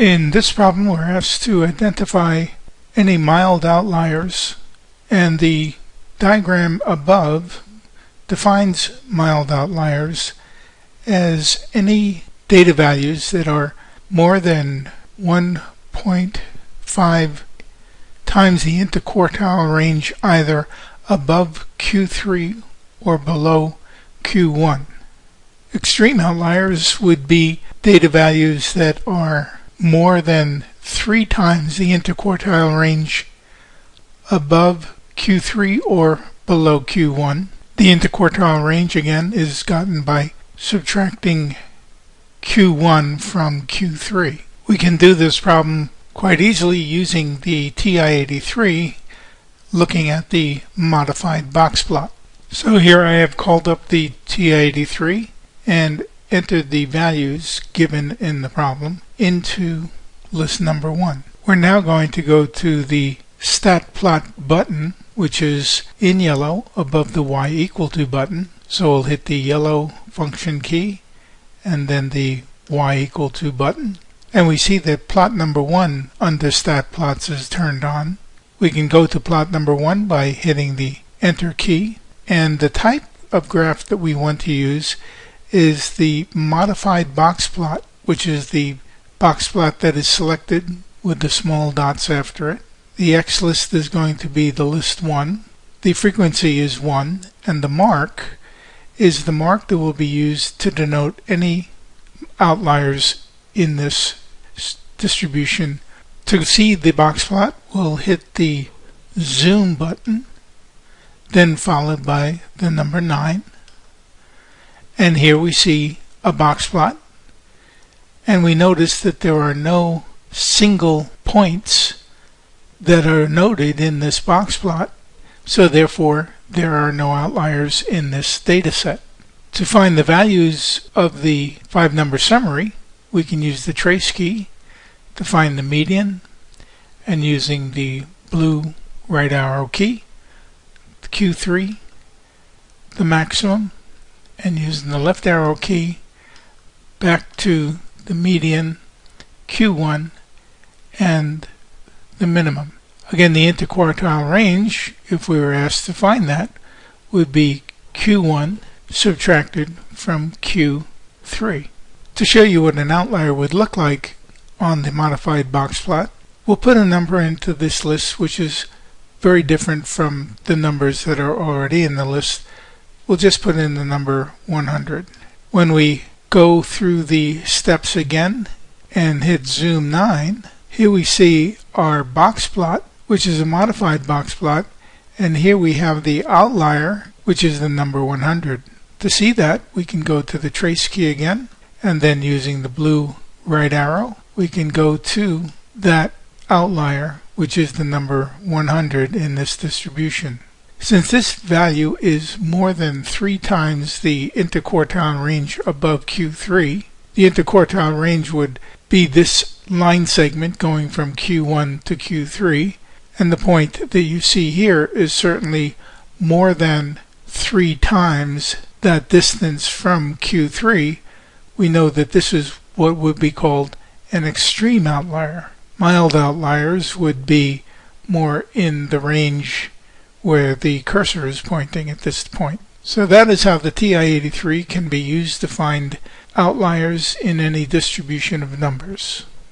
In this problem, we're asked to identify any mild outliers, and the diagram above defines mild outliers as any data values that are more than 1.5 times the interquartile range either above Q3 or below Q1. Extreme outliers would be data values that are more than three times the interquartile range above Q3 or below Q1. The interquartile range again is gotten by subtracting Q1 from Q3. We can do this problem quite easily using the TI-83 looking at the modified box plot. So here I have called up the TI-83 and entered the values given in the problem into list number one. We're now going to go to the stat plot button which is in yellow above the y equal to button. So we'll hit the yellow function key and then the y equal to button. And we see that plot number one under stat plots is turned on. We can go to plot number one by hitting the enter key. And the type of graph that we want to use is the modified box plot which is the box plot that is selected with the small dots after it. The X list is going to be the list 1. The frequency is 1 and the mark is the mark that will be used to denote any outliers in this distribution. To see the box plot, we'll hit the zoom button, then followed by the number 9. And here we see a box plot. And we notice that there are no single points that are noted in this box plot. So therefore there are no outliers in this data set. To find the values of the five number summary we can use the trace key to find the median and using the blue right arrow key the Q3 the maximum and using the left arrow key back to the median, Q1, and the minimum. Again, the interquartile range, if we were asked to find that, would be Q1 subtracted from Q3. To show you what an outlier would look like on the modified box plot, we'll put a number into this list which is very different from the numbers that are already in the list. We'll just put in the number 100. When we go through the steps again and hit zoom 9, here we see our box plot, which is a modified box plot, and here we have the outlier, which is the number 100. To see that, we can go to the trace key again, and then using the blue right arrow, we can go to that outlier, which is the number 100 in this distribution. Since this value is more than three times the interquartile range above Q3, the interquartile range would be this line segment going from Q1 to Q3, and the point that you see here is certainly more than three times that distance from Q3, we know that this is what would be called an extreme outlier. Mild outliers would be more in the range where the cursor is pointing at this point. So that is how the TI-83 can be used to find outliers in any distribution of numbers.